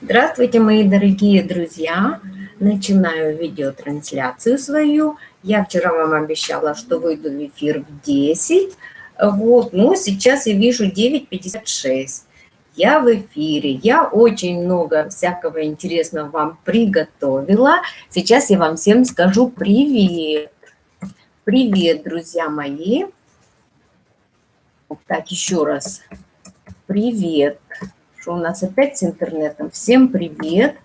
Здравствуйте, мои дорогие друзья! Начинаю видеотрансляцию свою. Я вчера вам обещала, что выйду в эфир в 10. Вот, ну, сейчас я вижу 9.56. Я в эфире. Я очень много всякого интересного вам приготовила. Сейчас я вам всем скажу привет. Привет, друзья мои. Так, еще раз. Привет что у нас опять с интернетом. Всем привет.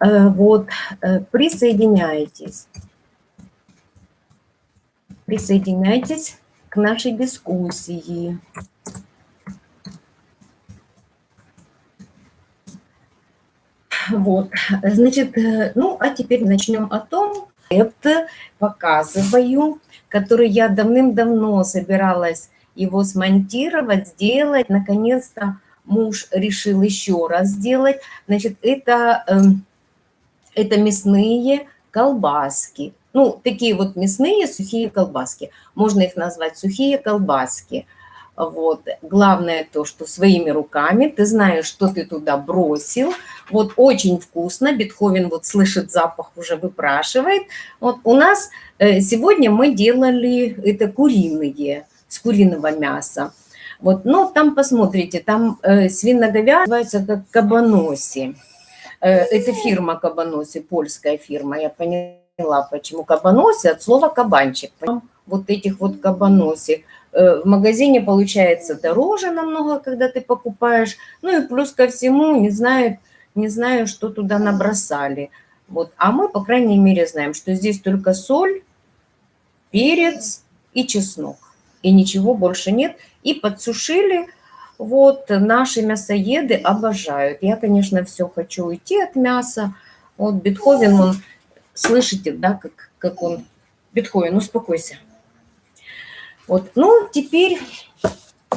Э, вот, э, присоединяйтесь. Присоединяйтесь к нашей дискуссии. Вот, значит, э, ну, а теперь начнем о том, это показываю, который я давным-давно собиралась его смонтировать, сделать, наконец-то муж решил еще раз сделать. Значит, это, эм, это мясные колбаски. Ну, такие вот мясные сухие колбаски. Можно их назвать сухие колбаски. Вот. Главное то, что своими руками ты знаешь, что ты туда бросил. Вот очень вкусно. Бетховен вот слышит запах, уже выпрашивает. Вот у нас э, сегодня мы делали это куриные, с куриного мяса. Вот, но там посмотрите, там э, свиноговядина называется как кабаноси. Э, это фирма кабаноси, польская фирма. Я поняла, почему кабаноси от слова кабанчик. Вот этих вот кабаноси. Э, в магазине получается дороже намного, когда ты покупаешь. Ну и плюс ко всему, не знаю, не знаю, что туда набросали. Вот. А мы, по крайней мере, знаем, что здесь только соль, перец и чеснок и ничего больше нет. И подсушили. Вот наши мясоеды обожают. Я, конечно, все хочу уйти от мяса. Вот Бетховен, он, слышите, да, как, как он... Бетховен, успокойся. Вот, ну, теперь,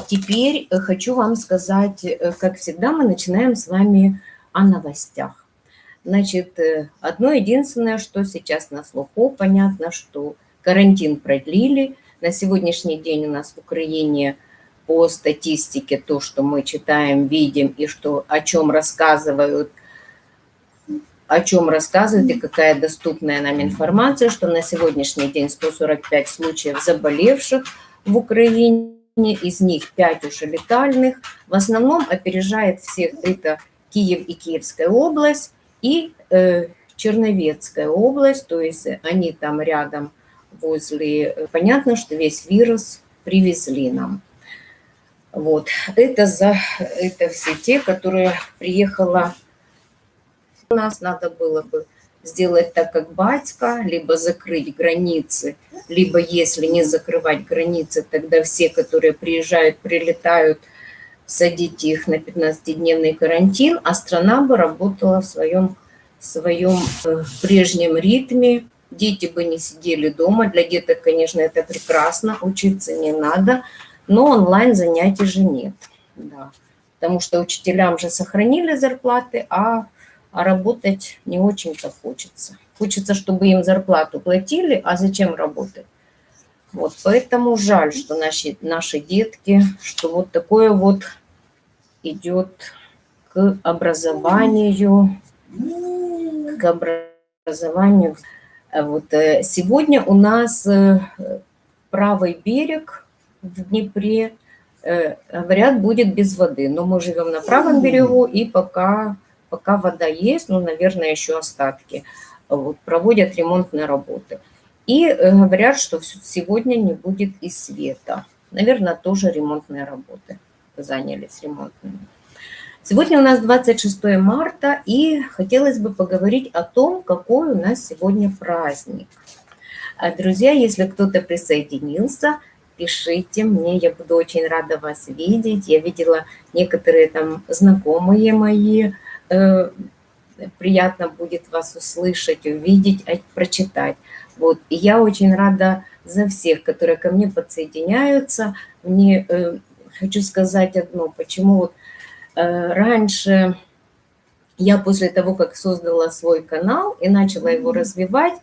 теперь хочу вам сказать, как всегда, мы начинаем с вами о новостях. Значит, одно единственное, что сейчас на слуху, понятно, что карантин продлили, на сегодняшний день у нас в Украине по статистике то, что мы читаем, видим и что, о чем рассказывают, о чем рассказывают и какая доступная нам информация, что на сегодняшний день 145 случаев заболевших в Украине, из них 5 уже летальных. В основном опережает всех это Киев и Киевская область и э, Черновецкая область, то есть они там рядом возле... Понятно, что весь вирус привезли нам. Вот. Это, за, это все те, которые приехала. У нас надо было бы сделать так, как батька, либо закрыть границы, либо если не закрывать границы, тогда все, которые приезжают, прилетают, садить их на 15-дневный карантин, а страна бы работала в своем, в своем э, прежнем ритме, дети бы не сидели дома. Для деток, конечно, это прекрасно, учиться не надо, но онлайн занятий же нет. Да. Потому что учителям же сохранили зарплаты, а, а работать не очень-то хочется. Хочется, чтобы им зарплату платили, а зачем работать? Вот, поэтому жаль, что наши, наши детки, что вот такое вот идет к образованию, к образованию. Вот э, сегодня у нас э, правый берег в Днепре, э, говорят, будет без воды. Но мы живем на правом берегу, и пока, пока вода есть, ну, наверное, еще остатки, вот, проводят ремонтные работы. И говорят, что сегодня не будет и света. Наверное, тоже ремонтные работы занялись ремонтными. Сегодня у нас 26 марта, и хотелось бы поговорить о том, какой у нас сегодня праздник. А, друзья, если кто-то присоединился, пишите мне, я буду очень рада вас видеть. Я видела некоторые там знакомые мои, э, приятно будет вас услышать, увидеть, а, прочитать. Вот, и я очень рада за всех, которые ко мне подсоединяются. Мне э, хочу сказать одно, почему вот раньше я после того, как создала свой канал и начала его развивать,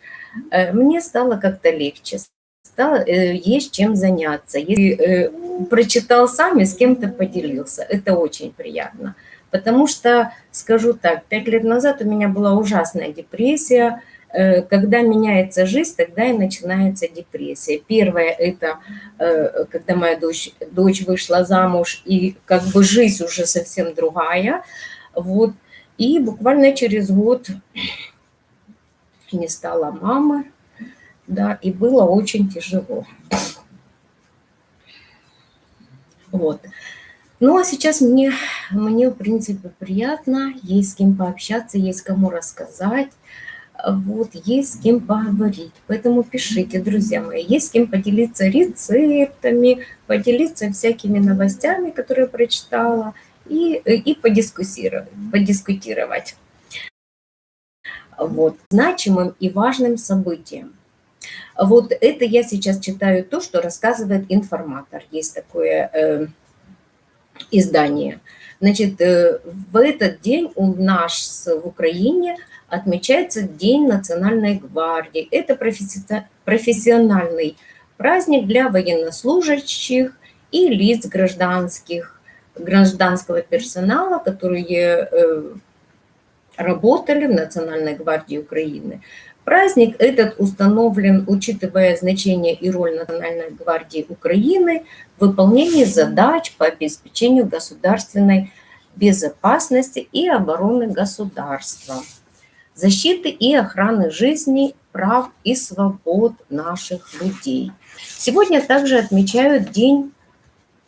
э, мне стало как-то легче, стало, э, есть чем заняться. Если прочитал сам и с кем-то поделился, это очень приятно. Потому что, скажу так, пять лет назад у меня была ужасная депрессия. Э, когда меняется жизнь, тогда и начинается депрессия. Первое – это э, когда моя дочь, дочь вышла замуж, и как бы жизнь уже совсем другая. Вот. И буквально через год не стала мамы, да, и было очень тяжело. Вот. Ну, а сейчас мне, мне, в принципе, приятно, есть с кем пообщаться, есть кому рассказать, вот, есть с кем поговорить. Поэтому пишите, друзья мои, есть с кем поделиться рецептами, поделиться всякими новостями, которые прочитала, и, и подискуссировать, подискутировать. Вот, значимым и важным событием. Вот это я сейчас читаю то, что рассказывает информатор. Есть такое э, издание. Значит, э, в этот день у нас в Украине отмечается День Национальной гвардии. Это профессиональный праздник для военнослужащих и лиц гражданских, гражданского персонала, которые э, работали в Национальной гвардии Украины. Праздник этот установлен, учитывая значение и роль Национальной гвардии Украины в выполнении задач по обеспечению государственной безопасности и обороны государства, защиты и охраны жизни, прав и свобод наших людей. Сегодня также отмечают День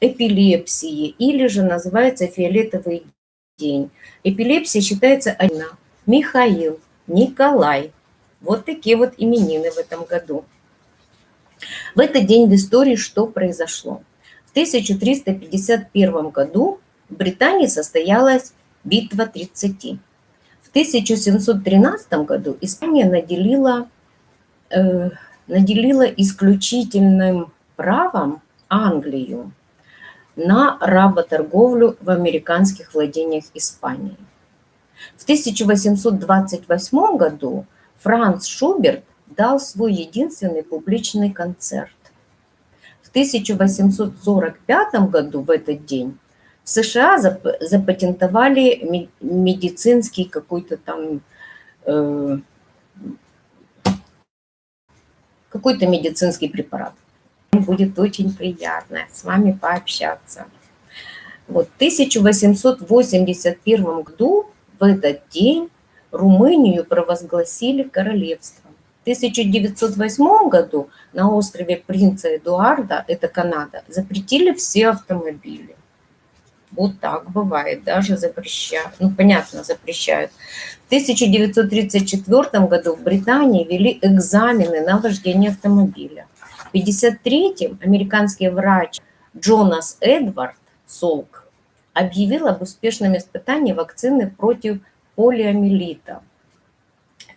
эпилепсии или же называется фиолетовый день. Эпилепсия считается одна. Михаил, Николай, вот такие вот именины в этом году. В этот день в истории что произошло? В 1351 году в Британии состоялась битва 30. В 1713 году Испания наделила, э, наделила исключительным правом Англию на работорговлю в американских владениях Испании. В 1828 году Франц Шуберт дал свой единственный публичный концерт. В 1845 году в этот день в США запатентовали медицинский какой-то там э, какой-то медицинский препарат. Будет очень приятно с вами пообщаться. Вот в 1881 году в этот день Румынию провозгласили королевством. В 1908 году на острове Принца Эдуарда, это Канада, запретили все автомобили. Вот так бывает, даже запрещают. Ну, понятно, запрещают. В 1934 году в Британии ввели экзамены на вождение автомобиля. В 1953 американский врач Джонас Эдвард Солк объявил об успешном испытании вакцины против полиомиелита.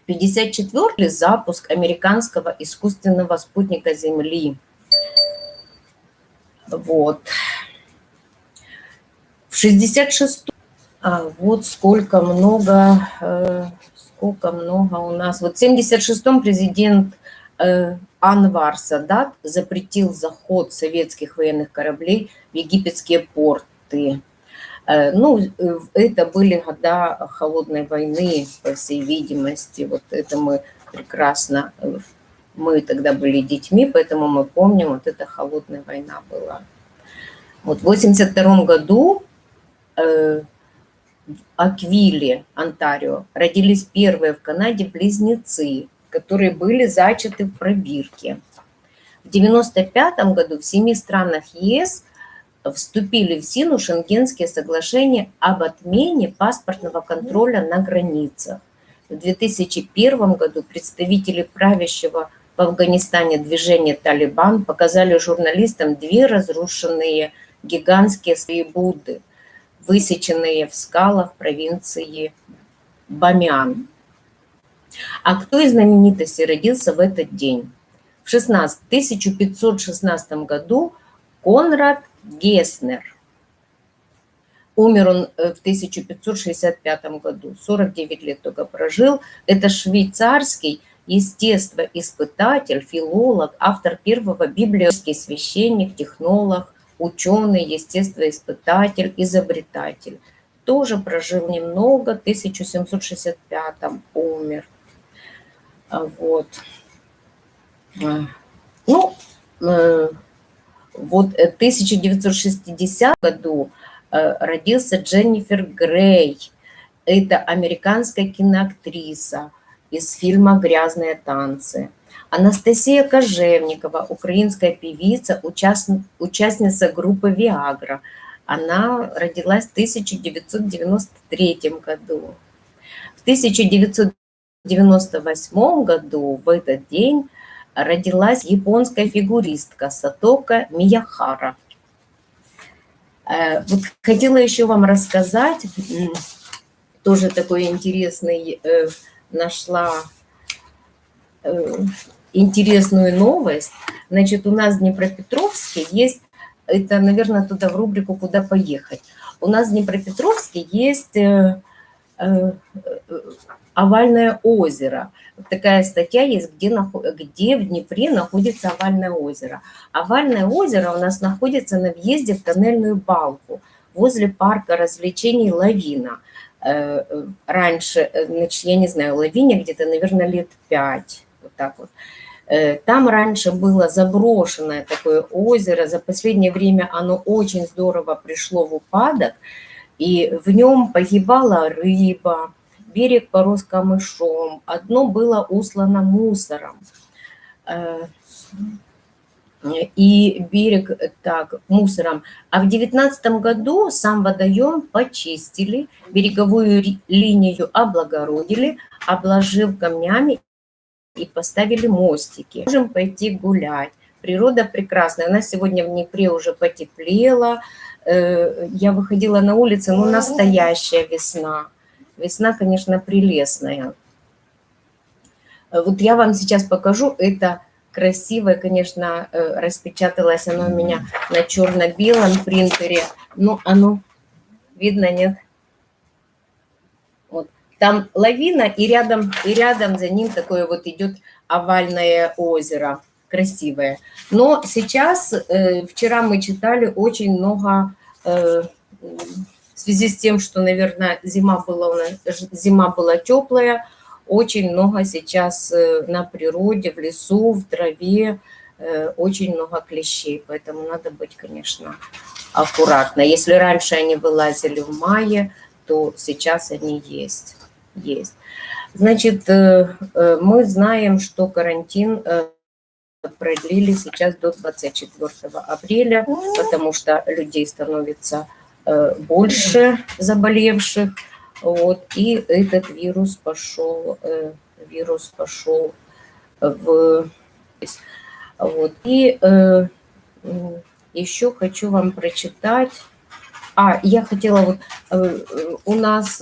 В 54 запуск американского искусственного спутника Земли. Вот. В 66 а вот сколько много, э, сколько много у нас. Вот в 76-м президент э, Анвар Садат запретил заход советских военных кораблей в египетские порты. Э, ну, это были года холодной войны, по всей видимости. Вот это мы прекрасно, мы тогда были детьми, поэтому мы помним, вот эта холодная война была. Вот в 82 году в Аквиле, Онтарио, родились первые в Канаде близнецы, которые были зачаты в пробирке. В 95 году в семи странах ЕС вступили в силу Шенгенские соглашения об отмене паспортного контроля на границах. В 2001 году представители правящего в Афганистане движения «Талибан» показали журналистам две разрушенные гигантские свои Будды, высеченные в скалах провинции Бамиан. А кто из знаменитостей родился в этот день? В 16, 1516 году Конрад Геснер. Умер он э, в 1565 году, 49 лет только прожил. Это швейцарский естествоиспытатель, филолог, автор первого библейский священник, технолог, ученый, естествоиспытатель, изобретатель. тоже прожил немного, в 1765 умер. А, вот. А, ну, э, вот в 1960 году э, родился Дженнифер Грей. Это американская киноактриса из фильма «Грязные танцы». Анастасия Кожевникова, украинская певица, участница группы «Виагра». Она родилась в 1993 году. В 1998 году в этот день родилась японская фигуристка Сатока Мияхара. Э, вот хотела еще вам рассказать, тоже такой интересный э, нашла э, интересную новость. Значит, у нас в Днепропетровске есть, это, наверное, туда в рубрику «Куда поехать». У нас в Днепропетровске есть овальное озеро. Такая статья есть, где, где в Днепре находится овальное озеро. Овальное озеро у нас находится на въезде в тоннельную балку возле парка развлечений «Лавина». Э, раньше, э, значит, я не знаю, «Лавине» где-то, наверное, лет пять, вот так вот. Э, там раньше было заброшенное такое озеро. За последнее время оно очень здорово пришло в упадок. И в нем погибала рыба, берег порос камышом, одно было услано мусором. Э, и берег так, мусором. А в девятнадцатом году сам водоем почистили, береговую линию облагородили, обложив камнями и поставили мостики. Можем пойти гулять. Природа прекрасная. У нас сегодня в Днепре уже потеплело. Э, я выходила на улицу, ну, настоящая весна. Весна, конечно, прелестная. Вот я вам сейчас покажу, это красивое, конечно, э, распечаталось оно у меня на черно-белом принтере. Ну, оно видно, нет? Там лавина, и рядом, и рядом за ним такое вот идет овальное озеро, красивое. Но сейчас, э, вчера мы читали очень много э, в связи с тем, что, наверное, зима была, зима была теплая, очень много сейчас э, на природе, в лесу, в траве, э, очень много клещей, поэтому надо быть, конечно, аккуратно. Если раньше они вылазили в мае, то сейчас они есть. Есть. Значит, э, мы знаем, что карантин продлили сейчас до 24 апреля, потому что людей становится Э, больше заболевших. Вот, и этот вирус пошел, э, вирус пошел в... Вот, и э, еще хочу вам прочитать. А, я хотела вот, у нас,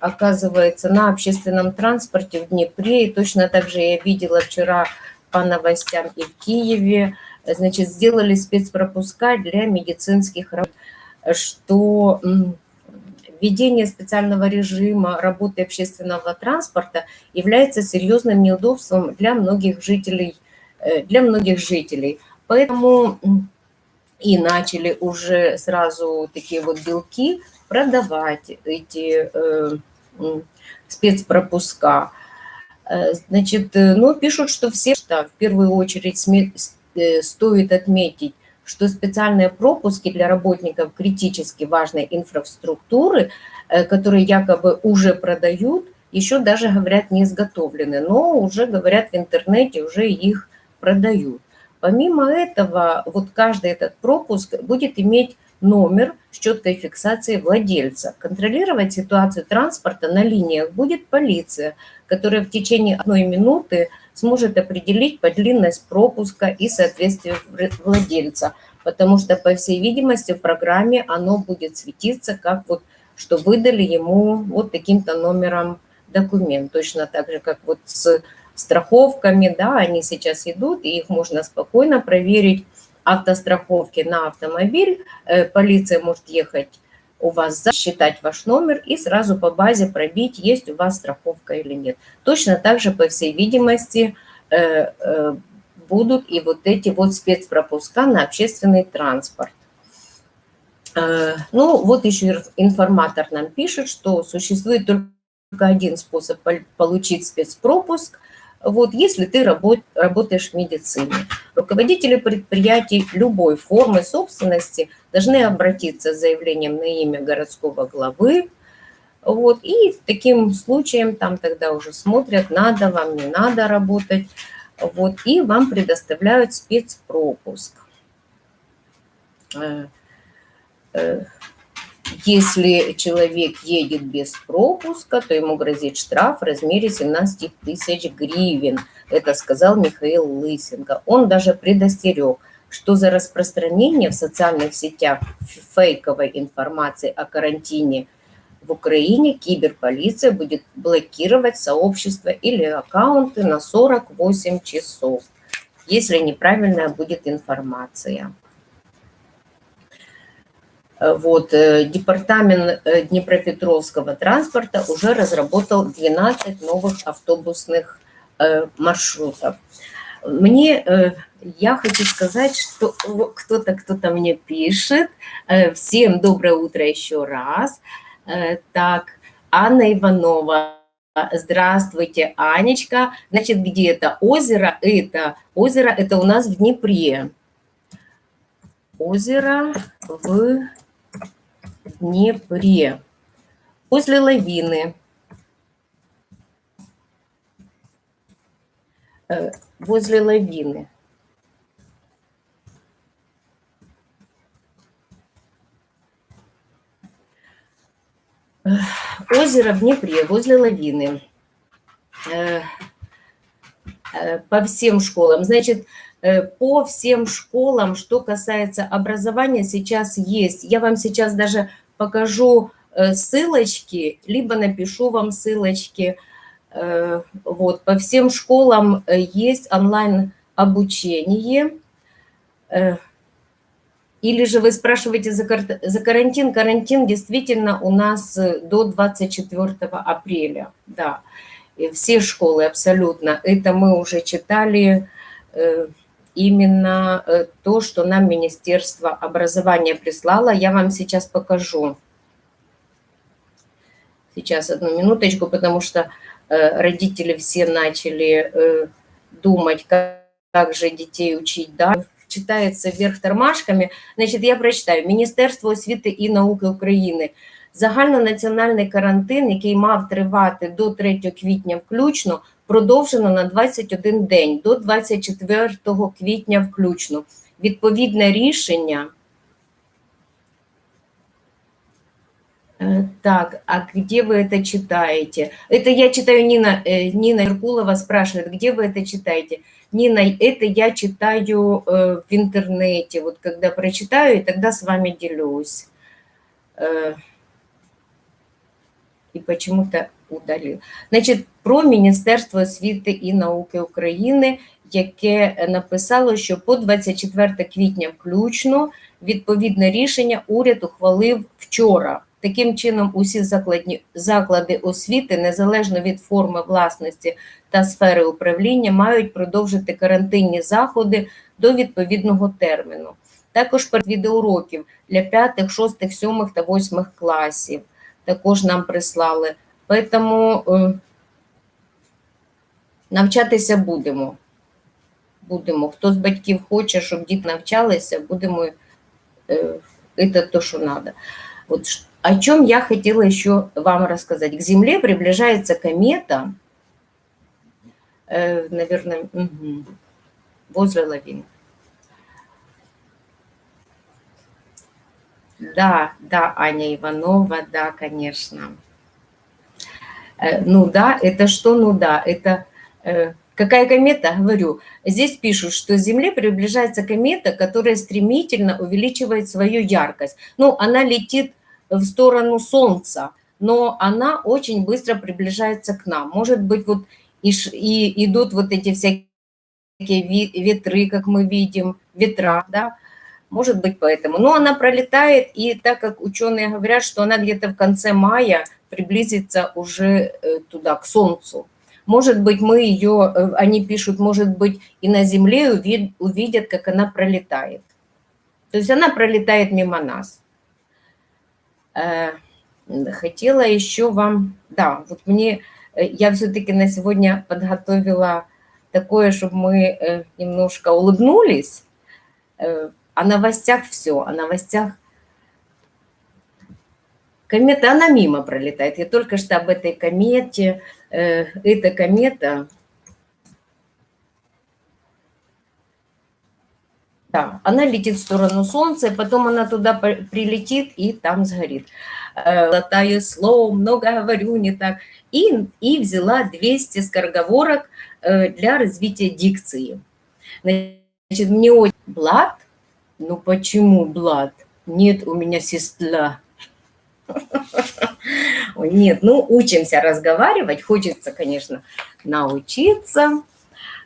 оказывается, на общественном транспорте в Днепре, и точно так же я видела вчера по новостям и в Киеве, значит, сделали спецпропуска для медицинских работников что введение специального режима работы общественного транспорта является серьезным неудобством для многих жителей. Э, для многих жителей. Поэтому и начали уже сразу такие вот белки продавать эти э, спецпропуска. Э, значит, ну, пишут, что все, что в первую очередь стоит отметить, что специальные пропуски для работников критически важной инфраструктуры, э, которые якобы уже продают, еще даже, говорят, не изготовлены, но уже, говорят, в интернете уже их продают. Помимо этого, вот каждый этот пропуск будет иметь номер с четкой фиксацией владельца. Контролировать ситуацию транспорта на линиях будет полиция, которая в течение одной минуты сможет определить подлинность пропуска и соответствие владельца, потому что, по всей видимости, в программе оно будет светиться, как вот, что выдали ему вот таким-то номером документ. Точно так же, как вот с страховками, да, они сейчас идут, и их можно спокойно проверить, автостраховки на автомобиль, э, полиция может ехать у вас засчитать ваш номер и сразу по базе пробить, есть у вас страховка или нет. Точно так же, по всей видимости, э, э, будут и вот эти вот спецпропуска на общественный транспорт. Ну, вот еще информатор нам пишет, что существует только один способ получить спецпропуск, вот, если ты работ, работаешь в медицине. Руководители предприятий любой формы собственности должны обратиться с заявлением на имя городского главы, вот, и таким случаем там тогда уже смотрят, надо вам, не надо работать, вот, и вам предоставляют спецпропуск. Если человек едет без пропуска, то ему грозит штраф в размере 17 тысяч гривен. Это сказал Михаил Лысенко. Он даже предостерег, что за распространение в социальных сетях фейковой информации о карантине в Украине киберполиция будет блокировать сообщества или аккаунты на 48 часов, если неправильная будет информация. Вот, э, департамент э, Днепропетровского транспорта уже разработал 12 новых автобусных э, маршрутов. Мне, я хочу сказать, что кто-то, кто-то мне пишет. Всем доброе утро еще раз. Так, Анна Иванова. Здравствуйте, Анечка. Значит, где это озеро? Это озеро, это у нас в Днепре. Озеро в Днепре. После лавины. Э, возле лавины. Э, озеро в Днепре, возле лавины. Э, по всем школам. Значит, по всем школам, что касается образования, сейчас есть. Я вам сейчас даже покажу э, ссылочки, либо напишу вам ссылочки. Э, вот, по всем школам есть онлайн-обучение. Или же вы спрашиваете за, карантин. Карантин действительно у нас до 24 апреля. Да, все школы абсолютно. Это мы уже читали именно э, то, что нам Министерство образования прислало. Я вам сейчас покажу. Сейчас одну минуточку, потому что э, родители все начали э, думать, как, как же детей учить. Да? Читается вверх тормашками. Значит, я прочитаю. Міністерство освіти і науки України. Загальнонаціональний карантин, який мав тривати до 3 квітня включно, продовжено на 21 день до 24 квітня включно. Відповідне рішення. Э, так, а где вы это читаете? Это я читаю, Нина, э, Нина Иркулова спрашивает, где вы это читаете? Нина, это я читаю э, в интернете, вот когда прочитаю, и тогда с вами делюсь. И почему-то удалив. Значить, про Міністерство освіти і науки України, яке написало, що по 24 квітня включно відповідне рішення уряд ухвалив вчора. Таким чином, усі закладні, заклади освіти, незалежно від форми власності та сфери управління, мають продовжити карантинні заходи до відповідного терміну. Також перед відеоуроків для 5, 6, 7 та 8 класів також нам прислали. Поэтому э, навчатися будемо. Будемо. Хто з батьків хоче, щоб діти навчалися, будемо это то, что надо. Вот о чем я хотела еще вам рассказать. К Земле приближается комета, э, наверное, угу, возле лавины. Да, да, Аня Иванова, да, конечно. Э, ну да, это что? Ну да, это... Э, какая комета? Говорю, здесь пишут, что Земле приближается комета, которая стремительно увеличивает свою яркость. Ну, она летит в сторону Солнца, но она очень быстро приближается к нам. Может быть, вот и, и идут вот эти всякие ветры, как мы видим, ветра, да, может быть поэтому. Но она пролетает, и так как ученые говорят, что она где-то в конце мая приблизиться уже э, туда, к Солнцу. Может быть, мы ее, э, они пишут, может быть, и на Земле увидят, как она пролетает. То есть она пролетает мимо нас. Э, хотела еще вам... Да, вот мне... Я все-таки на сегодня подготовила такое, чтобы мы немножко улыбнулись. О новостях все, о новостях Комета, она мимо пролетает. Я только что об этой комете. Эта комета Да, она летит в сторону Солнца, потом она туда прилетит и там сгорит. Латаю слово, много говорю, не так. И, и взяла 200 скороговорок э, для развития дикции. Значит, мне очень... Блад? Ну почему блад? Нет, у меня сестра. Нет, ну учимся разговаривать. Хочется, конечно, научиться.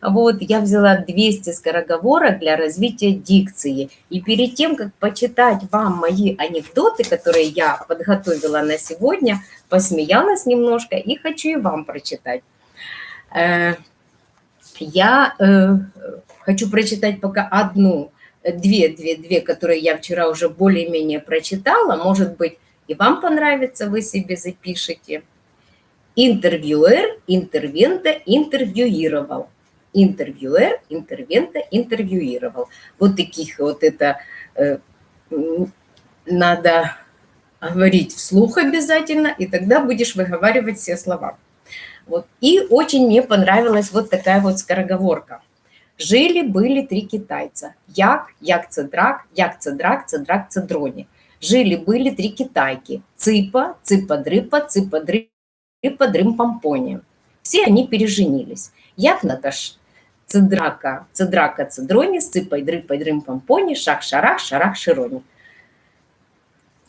Вот, я взяла 200 скороговорок для развития дикции. И перед тем, как почитать вам мои анекдоты, которые я подготовила на сегодня, посмеялась немножко и хочу и вам прочитать. Э, я э, хочу прочитать пока одну, две, две, две, которые я вчера уже более-менее прочитала. Может быть, и вам понравится, вы себе запишите. Интервьюер, интервента, интервьюировал интервьюер, интервента, интервьюировал. Вот таких вот это э, надо говорить вслух обязательно, и тогда будешь выговаривать все слова. Вот. И очень мне понравилась вот такая вот скороговорка. Жили-были три китайца. Як, як цедрак, як цедрак, цедрак цедрони. Жили-были три китайки. Цыпа, цыпа-дрыпа, цыпа-дрыпа, дрым-помпони. Все они переженились. Як Наташ, цедрака, цедрака, цедрони, сципай, дрыпай, дрым, помпони, шах, шарах, шарах, широни.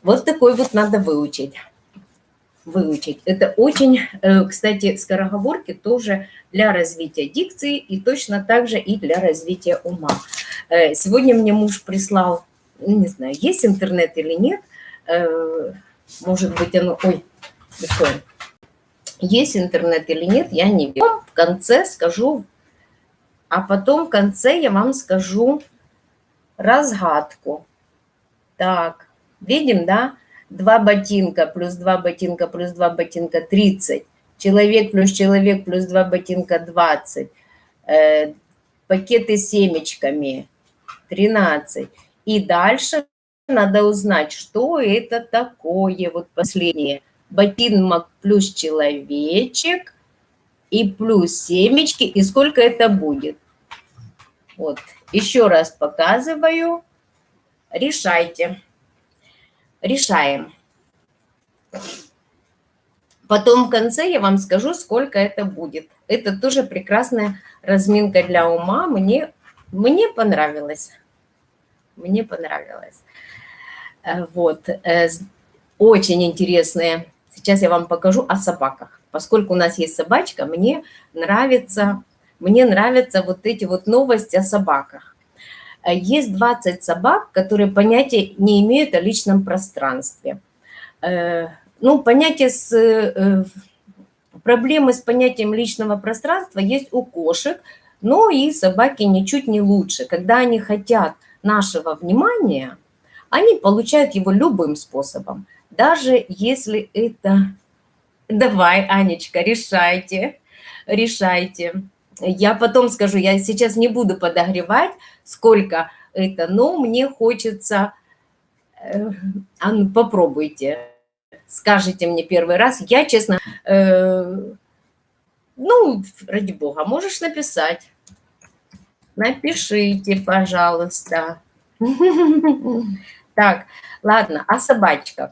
Вот такой вот надо выучить. Выучить. Это очень, э, кстати, скороговорки тоже для развития дикции и точно так же и для развития ума. Э, сегодня мне муж прислал, ну, не знаю, есть интернет или нет, э, может быть, оно... Ой, такое есть интернет или нет, я не вижу. В конце скажу, а потом в конце я вам скажу разгадку. Так, видим, да? Два ботинка плюс два ботинка плюс два ботинка 30. Человек плюс человек плюс два ботинка 20. Э, пакеты с семечками 13. И дальше надо узнать, что это такое. Вот последнее ботинок плюс человечек и плюс семечки. И сколько это будет? Вот, еще раз показываю. Решайте. Решаем. Потом в конце я вам скажу, сколько это будет. Это тоже прекрасная разминка для ума. Мне, мне понравилось. Мне понравилось. Э, вот. Э, очень интересные Сейчас я вам покажу о собаках. Поскольку у нас есть собачка, мне нравится, мне нравятся вот эти вот новости о собаках. Э, есть 20 собак, которые понятия не имеют о личном пространстве. Ну, понятие с... Проблемы с понятием личного пространства есть у кошек, но и собаки ничуть не лучше. Когда они хотят нашего внимания, они получают его любым способом даже если это... Давай, Анечка, решайте, решайте. Я потом скажу, я сейчас не буду подогревать, сколько это, но мне хочется... Э, а ну, попробуйте, скажите мне первый раз. Я, честно, э, ну, ради бога, можешь написать. Напишите, пожалуйста. Так, ладно, о собачках.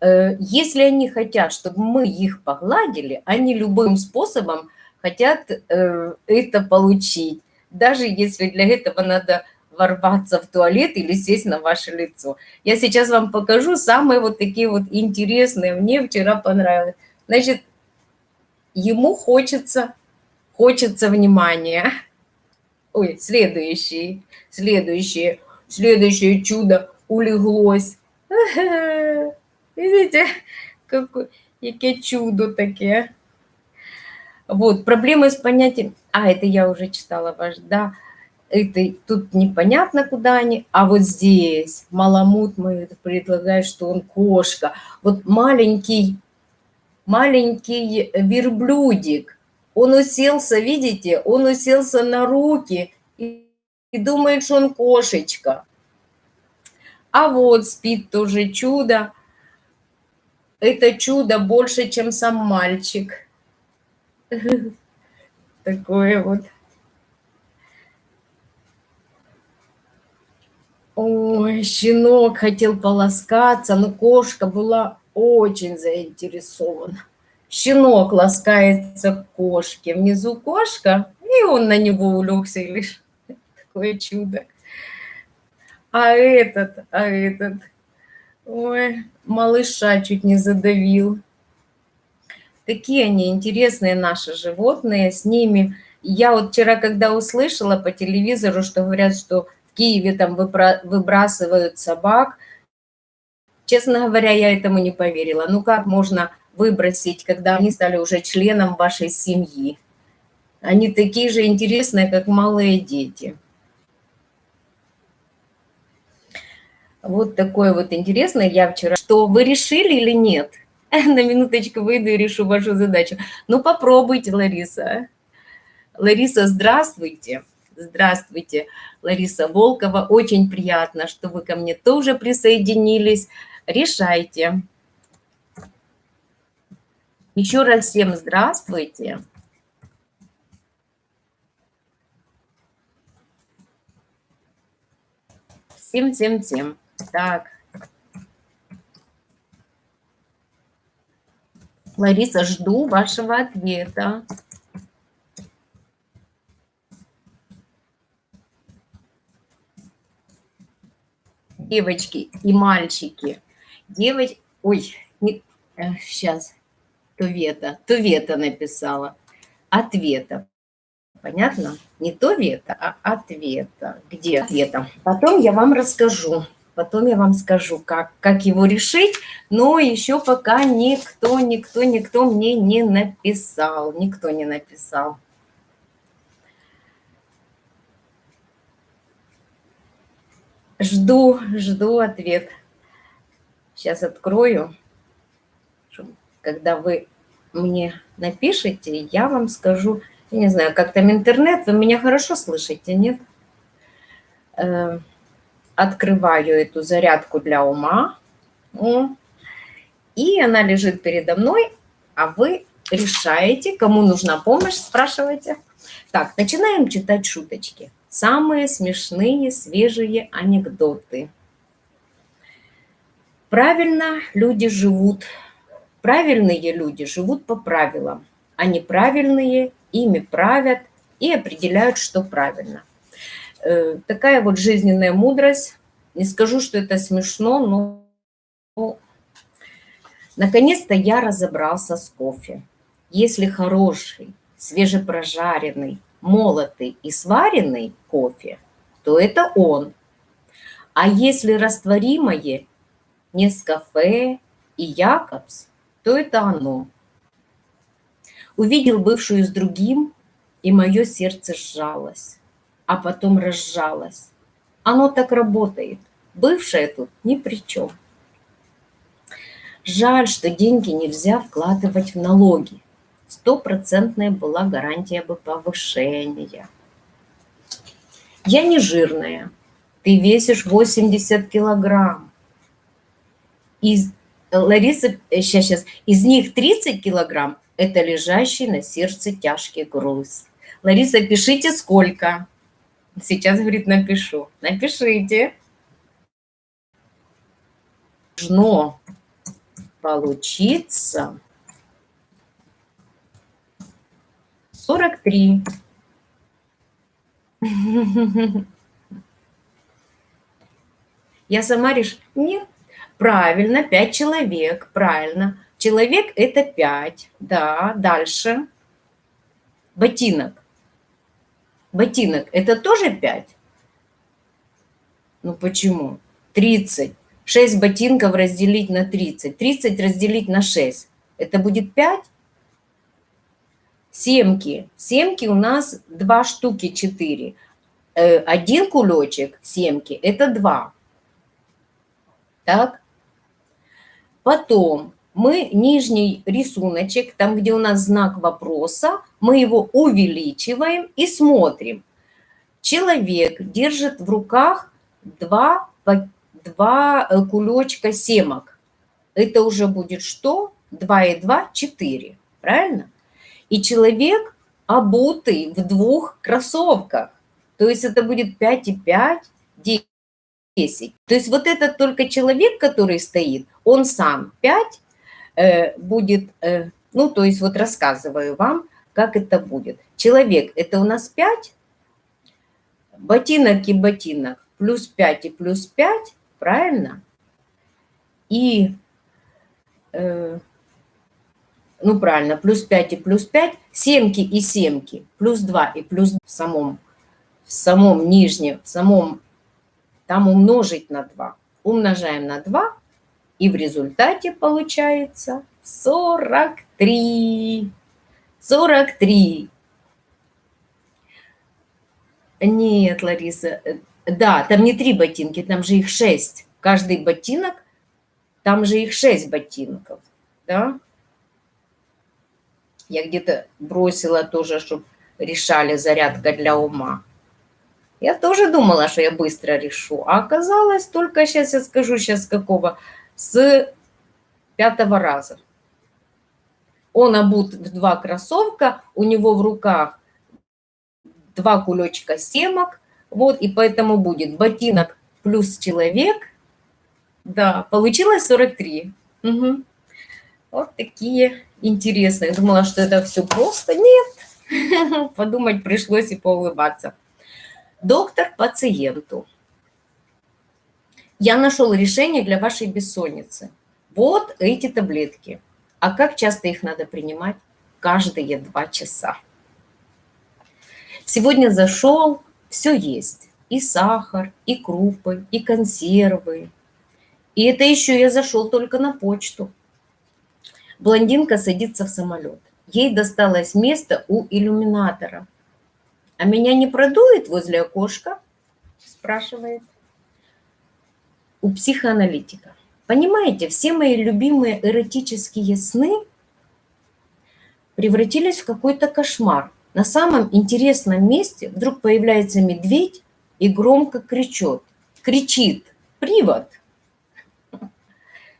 Э, если они хотят, чтобы мы их погладили, они любым способом хотят э, это получить. Даже если для этого надо ворваться в туалет или сесть на ваше лицо. Я сейчас вам покажу самые вот такие вот интересные. Мне вчера понравилось. Значит, ему хочется, хочется внимания. Ой, следующий, следующее, следующее чудо улеглось. Видите, какое, чудо таке. Вот, проблемы с понятием... А, это я уже читала ваш, да. это, тут непонятно, куда они, а вот здесь маламут мой предлагает, что он кошка. Вот маленький, маленький верблюдик, он уселся, видите, он уселся на руки и, и думает, что он кошечка. А вот спит тоже чудо. Это чудо больше, чем сам мальчик. Такое вот. Ой, щенок хотел полоскаться, но кошка была очень заинтересована. Щенок ласкается кошке, внизу кошка, и он на него улегся лишь. Такое чудо. А этот, а этот, ой, малыша чуть не задавил. Такие они интересные наши животные, с ними. Я вот вчера, когда услышала по телевизору, что говорят, что Киеве там выбрасывают собак. Честно говоря, я этому не поверила. Ну как можно выбросить, когда они стали уже членом вашей семьи? Они такие же интересные, как малые дети. Вот такое вот интересное я вчера. Что вы решили или нет? На минуточку выйду и решу вашу задачу. Ну попробуйте, Лариса. Лариса, здравствуйте. Здравствуйте, Лариса Волкова. Очень приятно, что вы ко мне тоже присоединились. Решайте. Еще раз всем здравствуйте. Всем-всем-всем. Так. Лариса, жду вашего ответа. девочки и мальчики. Девочки, ой, не, сейчас, Тувета, Тувета написала. Ответа. Понятно? Не то вета, а ответа. Где ответа? Потом я вам расскажу. Потом я вам скажу, как, как его решить, но еще пока никто, никто, никто мне не написал. Никто не написал. Жду, жду ответ. Сейчас открою. Когда вы мне напишите, я вам скажу, я не знаю, как там интернет, вы меня хорошо слышите, нет? Э, открываю эту зарядку для ума. И она лежит передо мной, а вы решаете, кому нужна помощь, спрашивайте. Так, начинаем читать шуточки самые смешные свежие анекдоты. Правильно люди живут, правильные люди живут по правилам, а неправильные ими правят и определяют, что правильно. Э, такая вот жизненная мудрость. Не скажу, что это смешно, но наконец-то я разобрался с кофе. Если хороший, свежепрожаренный, молотый и сваренный кофе, то это он. А если растворимое Нескафе и Якобс, то это оно. Увидел бывшую с другим, и мое сердце сжалось, а потом разжалось. Оно так работает. Бывшая тут ни при чем. Жаль, что деньги нельзя вкладывать в налоги стопроцентная была гарантия бы повышения. Я не жирная. Ты весишь 80 килограмм. Из, Лариса, сейчас, сейчас, из них 30 килограмм – это лежащий на сердце тяжкий груз. Лариса, пишите сколько. Сейчас, говорит, напишу. Напишите. Должно получиться 43. Я сама решила, нет, правильно, 5 человек, правильно. Человек – это 5, да, дальше. Ботинок. Ботинок – это тоже 5? Ну почему? 30. 6 ботинков разделить на 30. 30 разделить на 6. Это будет 5? Семки. Семки у нас два штуки, четыре. э, один кулечек семки – это 2. Так? Потом мы нижний рисуночек, там, где у нас знак вопроса, мы его увеличиваем и смотрим. Человек держит в руках два, два э, кулечка семок. Это уже будет что? 2 и 2 – 4, правильно? И человек обутый в двух кроссовках. То есть это будет 5 и 5, 10. То есть вот этот только человек, который стоит, он сам 5 э, будет, э, ну то есть вот рассказываю вам, как это будет. Человек – это у нас 5, ботинок и ботинок плюс 5 и плюс 5, правильно? И, э, ну правильно, плюс 5 и плюс 5, семки и семки, плюс 2 и плюс в самом, в самом нижнем, в самом, там умножить на 2. Умножаем на 2, и в результате получается 43. 43. Нет, Лариса, э, да, там не три ботинки, там же их шесть. Каждый ботинок, там же их шесть ботинков, да? Я где-то бросила тоже, чтобы решали зарядка для ума. Я тоже думала, что я быстро решу, а оказалось только, сейчас я скажу, сейчас какого, с пятого раза. Он обут в два кроссовка, у него в руках два кулечка семок, вот, и поэтому будет ботинок плюс человек. Да, получилось 43. Угу. Вот такие интересные. Думала, что это все просто. Нет. Подумать пришлось и поулыбаться. Доктор пациенту. Я нашел решение для вашей бессонницы. Вот эти таблетки. А как часто их надо принимать? Каждые два часа. Сегодня зашел, все есть. И сахар, и крупы, и консервы. И это еще я зашел только на почту. Блондинка садится в самолет. Ей досталось место у иллюминатора. «А меня не продует возле окошка?» спрашивает. У психоаналитика. Понимаете, все мои любимые эротические сны превратились в какой-то кошмар. На самом интересном месте вдруг появляется медведь и громко кричит. Кричит «Привод!».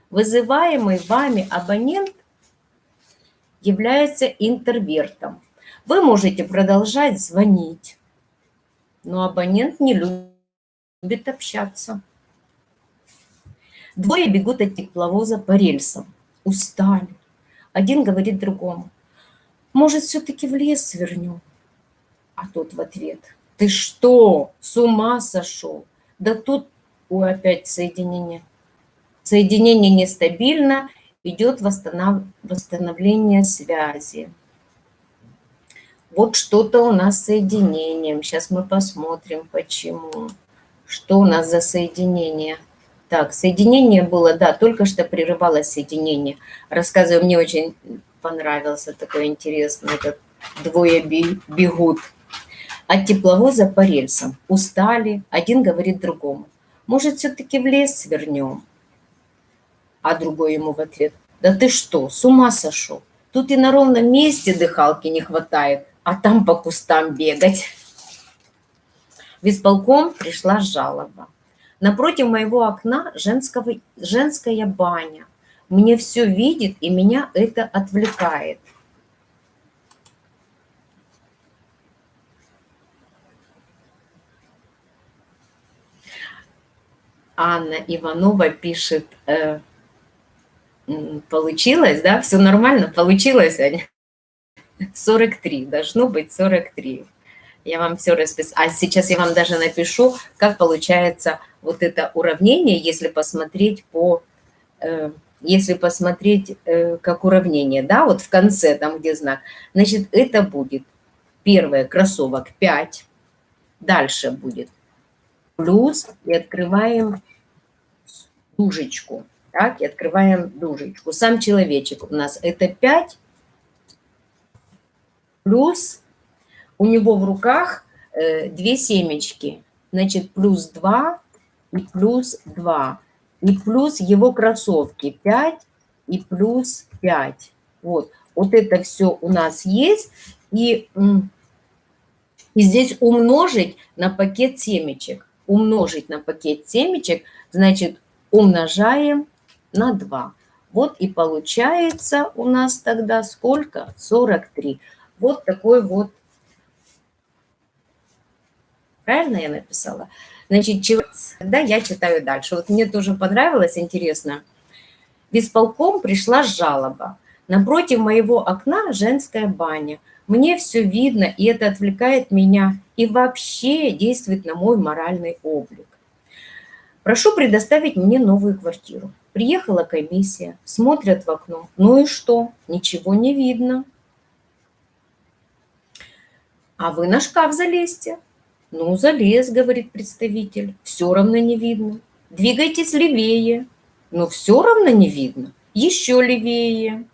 Вызываемый вами абонент является интервертом. Вы можете продолжать звонить, но абонент не любит общаться. Двое бегут от тепловоза по рельсам, устали. Один говорит другому, может, все-таки в лес свернем? А тот в ответ, ты что, с ума сошел? Да тут, ой, опять соединение. Соединение нестабильно, идет восстанов... восстановление связи. Вот что-то у нас с соединением. Сейчас мы посмотрим, почему. Что у нас за соединение? Так, соединение было, да, только что прерывалось соединение. Рассказываю, мне очень понравился такой интересный, этот двое бегут от тепловоза по рельсам. Устали, один говорит другому. Может, все-таки в лес свернем? А другой ему в ответ. Да ты что, с ума сошел? Тут и на ровном месте дыхалки не хватает, а там по кустам бегать. В исполком пришла жалоба. Напротив моего окна женского, женская баня мне все видит, и меня это отвлекает. Анна Иванова пишет, э, получилось, да, все нормально, получилось, Аня? 43, должно быть 43. Я вам все расписала. А сейчас я вам даже напишу, как получается вот это уравнение, если посмотреть по э, если посмотреть э, как уравнение, да, вот в конце, там где знак, значит, это будет первое, кроссовок 5, дальше будет плюс, и открываем дужечку, так, и открываем дужечку. Сам человечек у нас это 5, плюс у него в руках э, две семечки, значит, плюс 2 и плюс 2. И плюс его кроссовки 5 и плюс 5. Вот, вот это все у нас есть. И, и здесь умножить на пакет семечек. Умножить на пакет семечек, значит, умножаем на 2. Вот и получается у нас тогда сколько? 43. Вот такой вот. Правильно я написала? Значит, когда я читаю дальше. Вот мне тоже понравилось, интересно. В исполком пришла жалоба. Напротив моего окна женская баня. Мне все видно, и это отвлекает меня и вообще действует на мой моральный облик. Прошу предоставить мне новую квартиру. Приехала комиссия, смотрят в окно. Ну и что? Ничего не видно. А вы на шкаф залезьте. Ну, залез, говорит представитель. Все равно не видно. Двигайтесь левее. Но все равно не видно. Еще левее.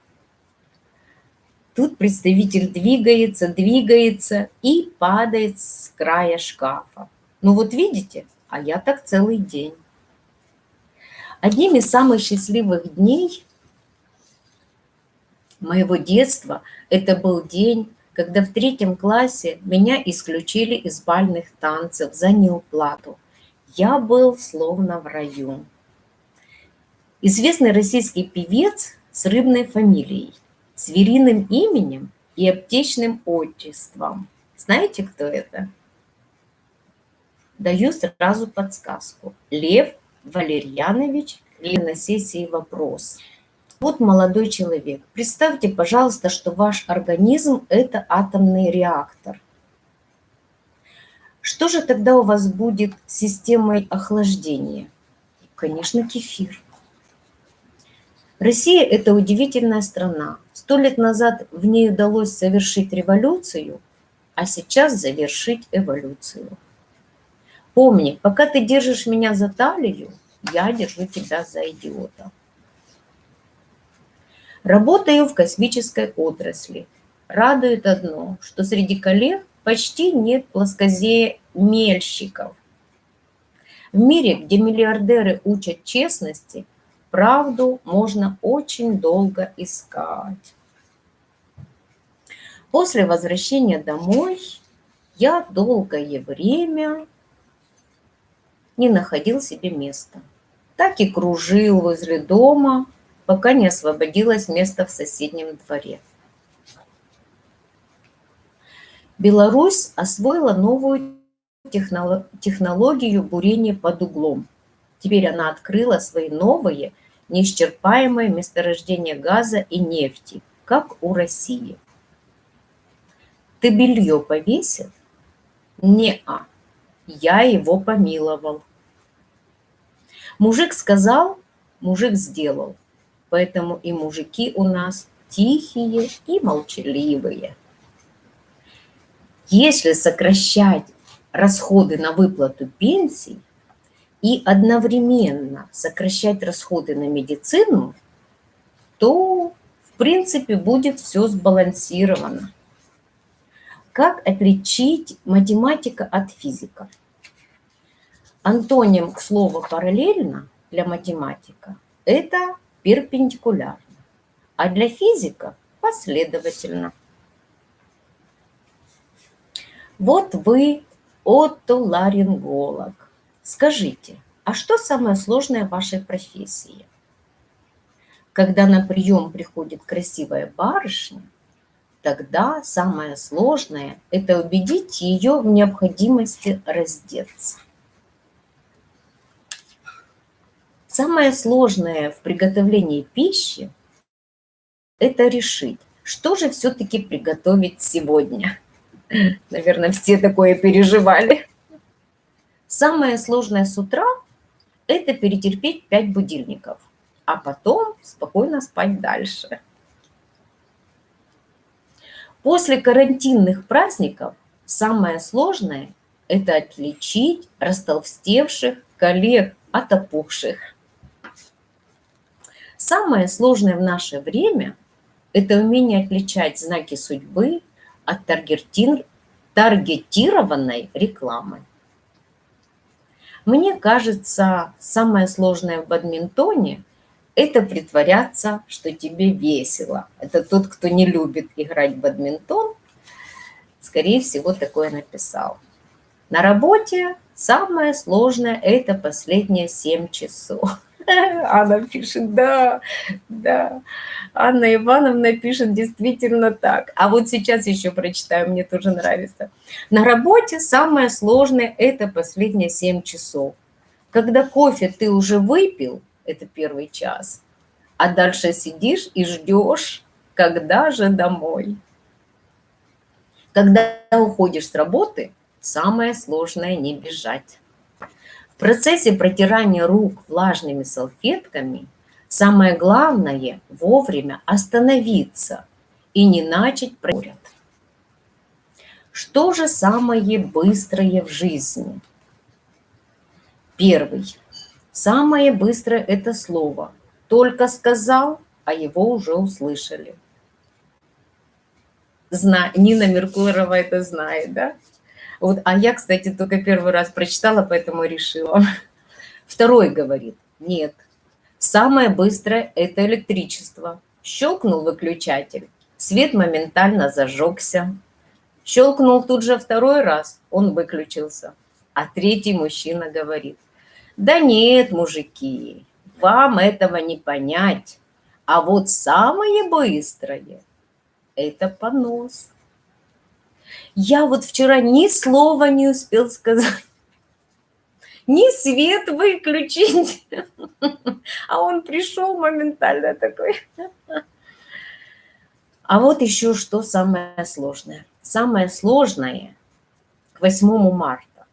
Тут представитель двигается, двигается и падает с края шкафа. Ну вот видите, а я так целый день. Одним из самых счастливых дней моего детства это был день, когда в третьем классе меня исключили из бальных танцев за неуплату. Я был словно в раю. Известный российский певец с рыбной фамилией, звериным именем и аптечным отчеством. Знаете, кто это? Даю сразу подсказку. Лев Валерьянович или сессии вопрос. Вот молодой человек. Представьте, пожалуйста, что ваш организм – это атомный реактор. Что же тогда у вас будет с системой охлаждения? Конечно, кефир. Россия – это удивительная страна. Сто лет назад в ней удалось совершить революцию, а сейчас завершить эволюцию. Помни, пока ты держишь меня за талию, я держу тебя за идиота. Работаю в космической отрасли. Радует одно, что среди коллег почти нет плоскоземельщиков. В мире, где миллиардеры учат честности, правду можно очень долго искать. После возвращения домой я долгое время не находил себе места. Так и кружил возле дома, пока не освободилось место в соседнем дворе. Беларусь освоила новую технологию бурения под углом. Теперь она открыла свои новые, неисчерпаемые месторождения газа и нефти, как у России. Ты белье повесил? Не-а, я его помиловал. Мужик сказал, мужик сделал. Поэтому и мужики у нас тихие и молчаливые. Если сокращать расходы на выплату пенсий и одновременно сокращать расходы на медицину, то, в принципе, будет все сбалансировано. Как отличить математика от физика? Антоним к слову параллельно для математика – это перпендикулярно, а для физика – последовательно. Вот вы отоларинголог. Скажите, а что самое сложное в вашей профессии? Когда на прием приходит красивая барышня, тогда самое сложное – это убедить ее в необходимости раздеться. Самое сложное в приготовлении пищи – это решить, что же все-таки приготовить сегодня. Наверное, все такое переживали. Самое сложное с утра – это перетерпеть 5 будильников, а потом спокойно спать дальше. После карантинных праздников самое сложное – это отличить растолстевших коллег от опухших. Самое сложное в наше время – это умение отличать знаки судьбы от таргетированной рекламы. Мне кажется, самое сложное в бадминтоне – это притворяться, что тебе весело. Это тот, кто не любит играть в бадминтон, скорее всего, такое написал. На работе самое сложное – это последние 7 часов. Анна пишет, да, да. Анна Ивановна пишет действительно так. А вот сейчас еще прочитаю, мне тоже нравится. На работе самое сложное – это последние 7 часов. Когда кофе ты уже выпил, это первый час, а дальше сидишь и ждешь, когда же домой. Когда уходишь с работы, самое сложное не бежать. В процессе протирания рук влажными салфетками самое главное вовремя остановиться и не начать проряд. Что же самое быстрое в жизни? Первый. Самое быстрое – это слово. Только сказал, а его уже услышали. Зна... Нина Меркулова это знает, да? Вот, а я, кстати, только первый раз прочитала, поэтому решила. Второй говорит, нет, самое быстрое – это электричество. Щелкнул выключатель, свет моментально зажегся. Щелкнул тут же второй раз, он выключился. А третий мужчина говорит, да нет, мужики, вам этого не понять. А вот самое быстрое это понос. Я вот вчера ни слова не успел сказать, ни свет выключить, а он пришел моментально такой. А вот еще что самое сложное. Самое сложное к 8 марта.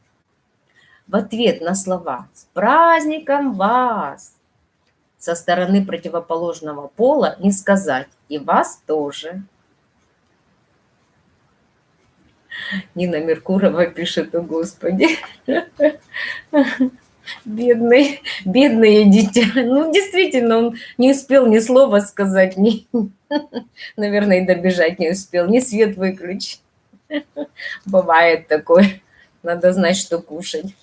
В ответ на слова «С праздником вас!» со стороны противоположного пола не сказать «И вас тоже!» Нина Меркурова пишет, о Господи, бедный, бедное дитя. Ну, действительно, он не успел ни слова сказать, ни, наверное, и добежать не успел, ни свет выключить. Бывает такое. Надо знать, что кушать.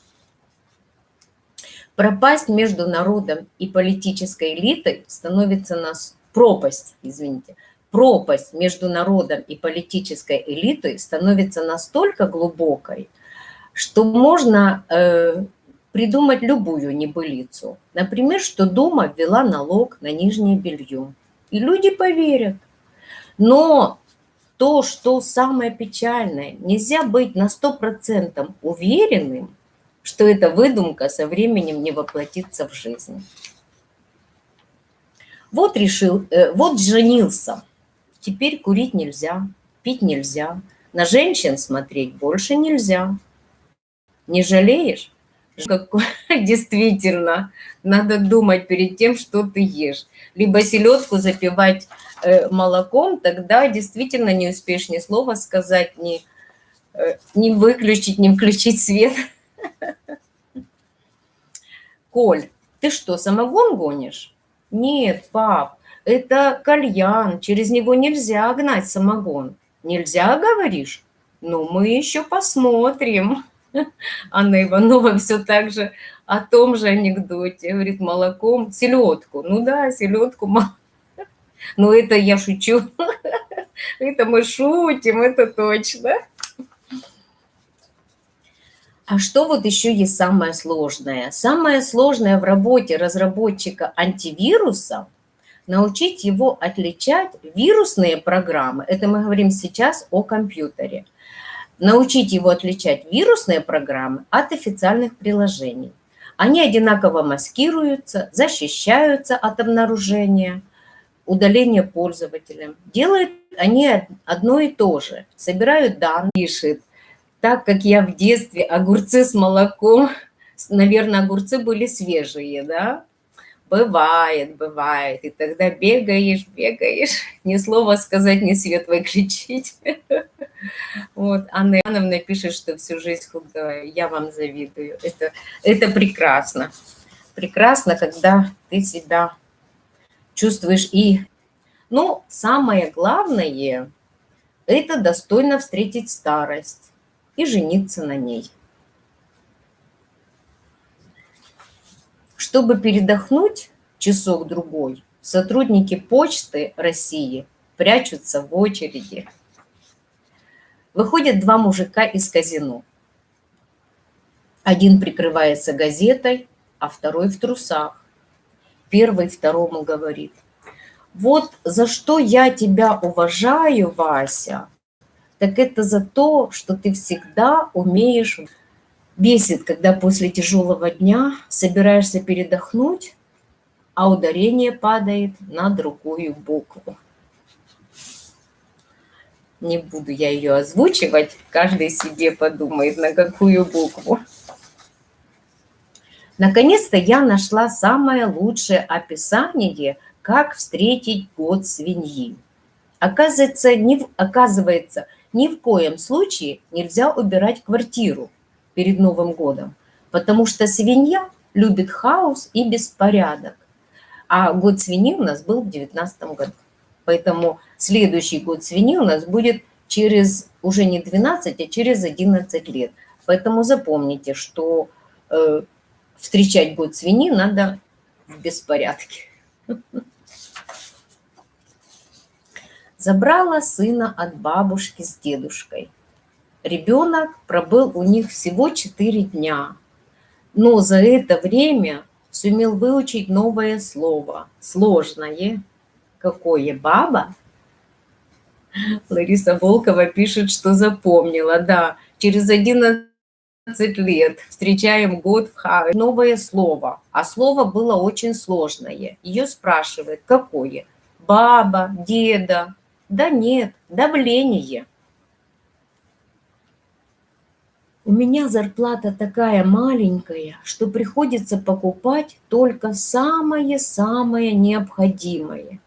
Пропасть между народом и политической элитой становится нас пропасть, извините, пропасть между народом и политической элитой становится настолько глубокой, что можно э, придумать любую небылицу. Например, что Дума ввела налог на нижнее белье. И люди поверят. Но то, что самое печальное, нельзя быть на 100% уверенным, что эта выдумка со временем не воплотится в жизнь. Вот решил, э, вот женился – Теперь курить нельзя, пить нельзя, на женщин смотреть больше нельзя. Не жалеешь? Действительно, надо думать перед тем, что ты ешь. Либо селедку запивать э, молоком, тогда действительно не успеешь ни слова сказать, ни, э, ни выключить, ни включить свет. Коль, ты что, самогон гонишь? Нет, пап, это кальян, через него нельзя гнать самогон. Нельзя, говоришь? Ну, мы еще посмотрим. Анна Иванова все так же о том же анекдоте. Говорит, молоком, селедку. Ну да, селедку. Ну это я шучу. Это мы шутим, это точно. А что вот еще есть самое сложное? Самое сложное в работе разработчика антивируса – научить его отличать вирусные программы, это мы говорим сейчас о компьютере, научить его отличать вирусные программы от официальных приложений. Они одинаково маскируются, защищаются от обнаружения, удаления пользователям. Делают они одно и то же. Собирают данные, пишет. Так как я в детстве огурцы с молоком, наверное, огурцы были свежие, да, Бывает, бывает. И тогда бегаешь, бегаешь, ни слова сказать, ни свет выключить. Вот, Анна Ивановна пишет, что всю жизнь худая. Я вам завидую. Это, это прекрасно. Прекрасно, когда ты себя чувствуешь и... Ну, самое главное, это достойно встретить старость. и жениться на ней. Чтобы передохнуть часок-другой, сотрудники Почты России прячутся в очереди. Выходят два мужика из казино. Один прикрывается газетой, а второй в трусах. Первый второму говорит, вот за что я тебя уважаю, Вася, так это за то, что ты всегда умеешь... Бесит, когда после тяжелого дня собираешься передохнуть, а ударение падает на другую букву. Не буду я ее озвучивать, каждый себе подумает, на какую букву. Наконец-то я нашла самое лучшее описание, как встретить год свиньи. Оказывается, не, оказывается, ни в коем случае нельзя убирать квартиру перед Новым годом, потому что свинья любит хаос и беспорядок. А год свиньи у нас был в 2019 году. Поэтому следующий год свиньи у нас будет через уже не 12, а через 11 лет. Поэтому запомните, что э, встречать год свиньи надо в беспорядке. Забрала сына от бабушки с дедушкой. Ребенок пробыл у них всего 4 дня, но за это время сумел выучить новое слово, сложное. Какое? Баба? Лариса Волкова пишет, что запомнила, да. Через 11 лет встречаем год в Хаве. Новое слово, а слово было очень сложное. Ее спрашивают, какое? Баба, деда, да нет, давление. У меня зарплата такая маленькая, что приходится покупать только самое-самое необходимое,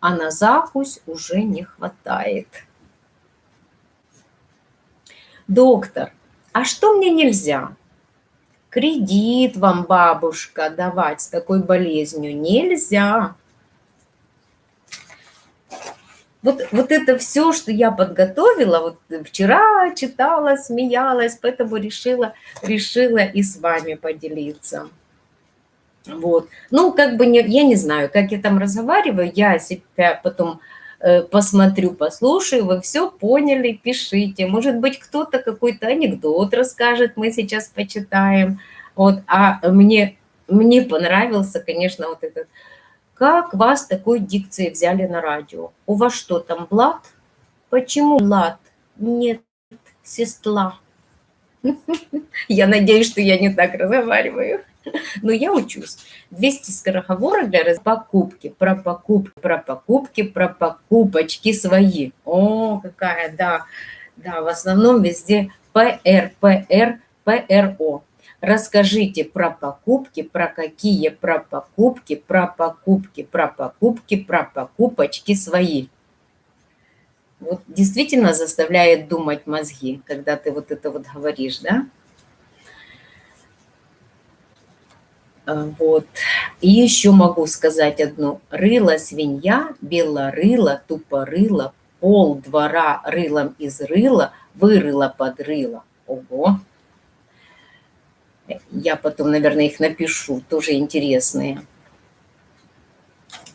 а на закусь уже не хватает. Доктор, а что мне нельзя? Кредит вам, бабушка, давать с такой болезнью нельзя. Вот, вот это все, что я подготовила, вот вчера читала, смеялась, поэтому решила, решила и с вами поделиться. Вот. Ну, как бы, не, я не знаю, как я там разговариваю, я себя потом э, посмотрю, послушаю, вы все поняли, пишите. Может быть, кто-то какой-то анекдот расскажет, мы сейчас почитаем. Вот, а мне, мне понравился, конечно, вот этот как вас такой дикцией взяли на радио? У вас что там, блат? Почему блат? Нет, сестла. Я надеюсь, что я не так разговариваю. Но я учусь. 200 скороговорок для покупки, про покупки, про покупки, про покупочки свои. О, какая, да. Да, в основном везде ПР, ПР, ПРО. Расскажите про покупки, про какие про покупки, про покупки, про покупки, про покупочки свои. Вот действительно заставляет думать мозги, когда ты вот это вот говоришь, да? А, вот. И еще могу сказать одну. Рыла свинья, белорыла, тупорыла, пол двора рылом из рыла, вырыла под рыло. Ого! Я потом, наверное, их напишу, тоже интересные.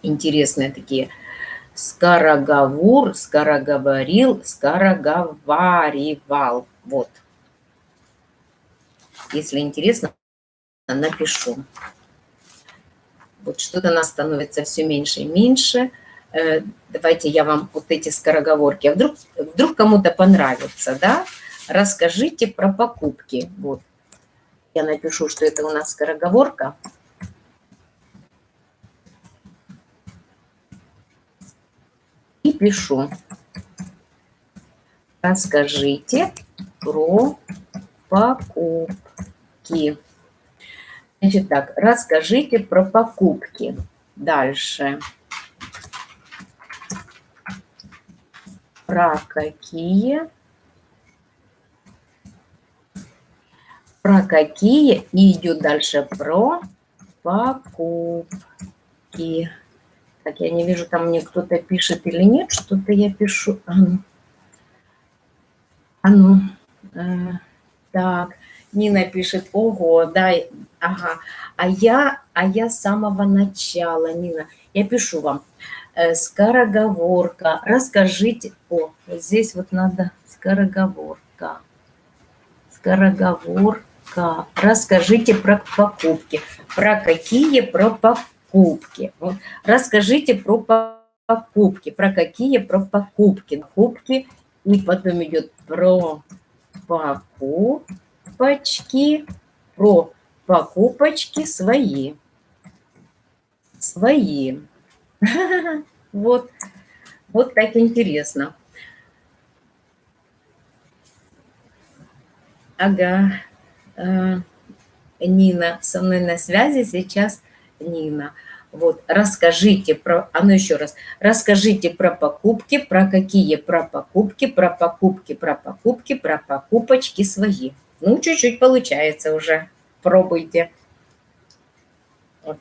Интересные такие. Скороговор, скороговорил, скороговаривал. Вот. Если интересно, напишу. Вот что-то нас становится все меньше и меньше. Э, давайте я вам вот эти скороговорки. А вдруг, вдруг кому-то понравится, да? Расскажите про покупки. Вот. Я напишу, что это у нас скороговорка. И пишу. Расскажите про покупки. Значит так, расскажите про покупки. Дальше. Про какие про какие и идет дальше про покупки. Так, я не вижу, там мне кто-то пишет или нет, что-то я пишу. А ну. А ну, Э, так, Нина пишет, ого, да, ага. А я, а я с самого начала, Нина, я пишу вам, э, скороговорка, расскажите, о, вот здесь вот надо скороговорка, скороговорка, расскажите про покупки, про какие, про покупки, расскажите про покупки, про какие, про покупки, покупки, и потом идет про покупочки, про покупочки свои. Свои. Вот, вот так интересно. Ага, Нина со мной на связи сейчас Нина. Вот, расскажите про, а ну еще раз, расскажите про покупки, про какие про покупки, про покупки, про покупки, про покупочки свои. Ну, чуть-чуть получается уже, пробуйте. Вот.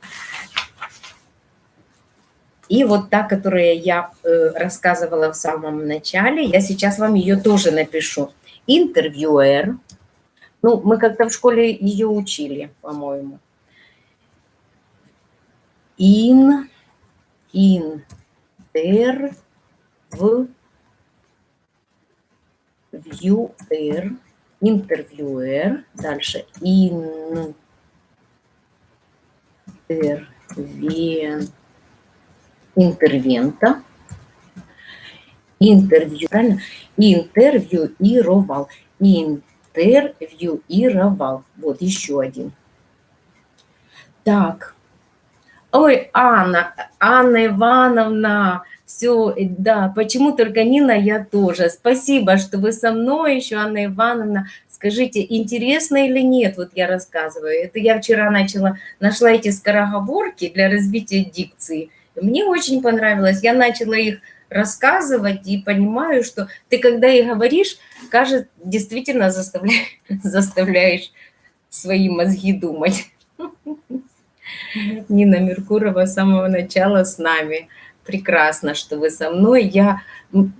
И вот та, которую я э, рассказывала в самом начале, я сейчас вам ее тоже напишу. Интервьюер. Ну, мы как-то в школе ее учили, по-моему ин, интер, в, вьюэр, интервьюер, дальше ин, интервен, интервента, интервью, правильно? Интервьюировал, интервьюировал. Вот еще один. Так, Ой, Анна, Анна Ивановна, все, да, почему только Нина, я тоже. Спасибо, что вы со мной еще, Анна Ивановна. Скажите, интересно или нет, вот я рассказываю. Это я вчера начала, нашла эти скороговорки для развития дикции. Мне очень понравилось. Я начала их рассказывать и понимаю, что ты, когда и говоришь, кажется, действительно заставляешь, заставляешь свои мозги думать. Нина Меркурова с самого начала с нами. Прекрасно, что вы со мной. Я,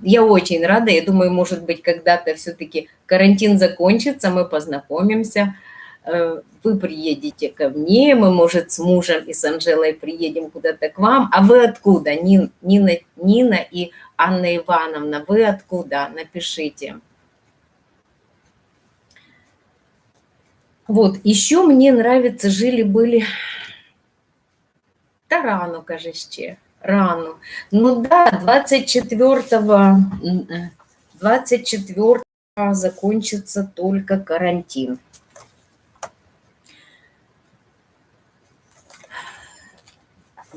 я очень рада. Я думаю, может быть, когда-то все-таки карантин закончится, мы познакомимся. Э, вы приедете ко мне, мы, может, с мужем и с Анжелой приедем куда-то к вам. А вы откуда? Нина, Нина, и Анна Ивановна, вы откуда? Напишите. Вот, еще мне нравится «Жили-были та рано, каже ще, рано. Ну да, 24-го 24 закончится только карантин.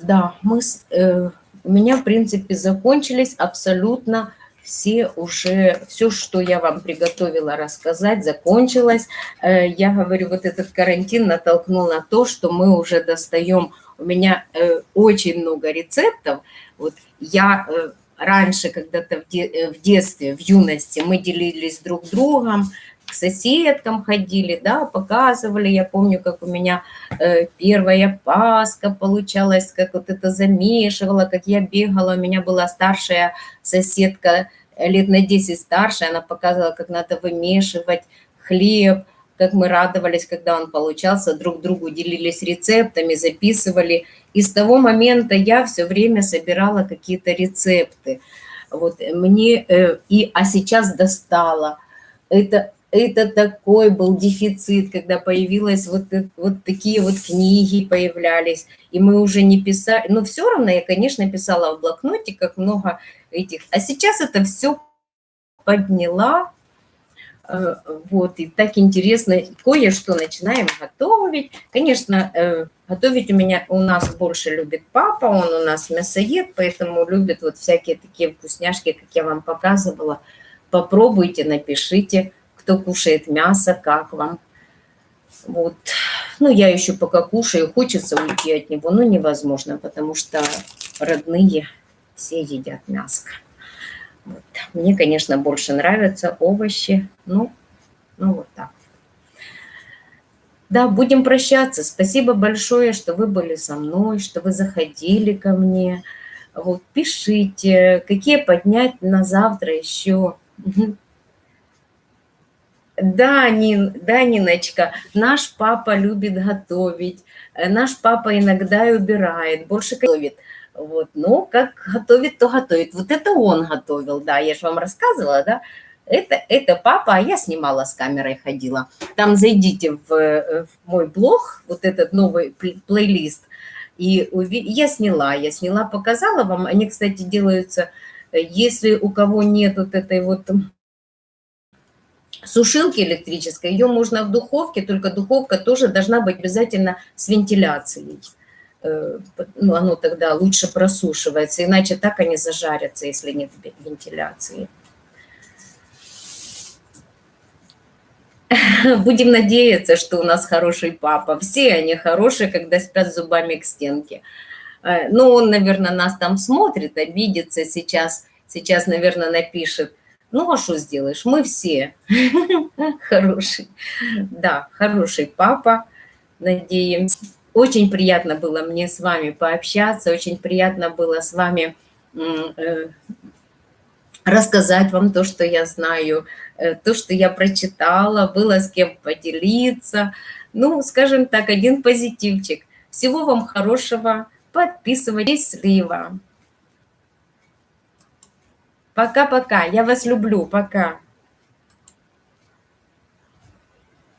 Да, мы, э, у меня, в принципе, закончились абсолютно все уже, все, что я вам приготовила рассказать, закончилось. Э, я говорю, вот этот карантин натолкнул на то, что мы уже достаем у меня э, очень много рецептов. Вот я э, раньше когда-то в, де, э, в детстве, в юности мы делились друг другом, к соседкам ходили, да, показывали. Я помню, как у меня э, первая паска получалась, как вот это замешивала, как я бегала. У меня была старшая соседка, лет на 10 старше, она показывала, как надо вымешивать хлеб, как мы радовались, когда он получался, друг другу делились рецептами, записывали. И с того момента я все время собирала какие-то рецепты. Вот мне, э, и, а сейчас достала. Это, это такой был дефицит, когда появилась вот, вот такие вот книги появлялись, и мы уже не писали, но все равно я, конечно, писала в блокнотиках много этих, а сейчас это все подняла, Э, вот, и так интересно, кое-что начинаем готовить. Конечно, э, готовить у меня, у нас больше любит папа, он у нас мясоед, поэтому любит вот всякие такие вкусняшки, как я вам показывала. Попробуйте, напишите, кто кушает мясо, как вам. Вот. Ну, я еще пока кушаю, хочется уйти от него, но невозможно, потому что родные все едят мясо. Вот. Мне, конечно, больше нравятся овощи. Ну, ну вот так. Да, будем прощаться. Спасибо большое, что вы были со мной, что вы заходили ко мне. Вот, пишите, какие поднять на завтра еще Да, Нин, да, Ниночка, наш папа любит готовить, э, наш папа иногда и убирает, больше готовит. Вот, ну, как готовит, то готовит. Вот это он готовил, да, я же вам рассказывала, да. Это, это папа, а я снимала с камерой, ходила. Там зайдите в, э, в мой блог, вот этот новый плейлист, и я сняла, я сняла, показала вам. Они, кстати, делаются, э, если у кого нет вот этой вот сушилки электрической, ее можно в духовке, только духовка тоже должна быть обязательно с вентиляцией. Э, ну, оно тогда лучше просушивается, иначе так они зажарятся, если нет вентиляции. Будем надеяться, что у нас хороший папа. Все они хорошие, когда спят зубами к стенке. Э, ну, он, наверное, нас там смотрит, обидится сейчас. Сейчас, наверное, напишет, ну, а что сделаешь? Мы все хороший. Да, хороший папа, надеемся. Очень приятно было мне с вами пообщаться, очень приятно было с вами э, рассказать вам то, что я знаю, э, то, что я прочитала, было с кем поделиться. Ну, скажем так, один позитивчик. Всего вам хорошего. Подписывайтесь, слива. Пока-пока. Я вас люблю. Пока.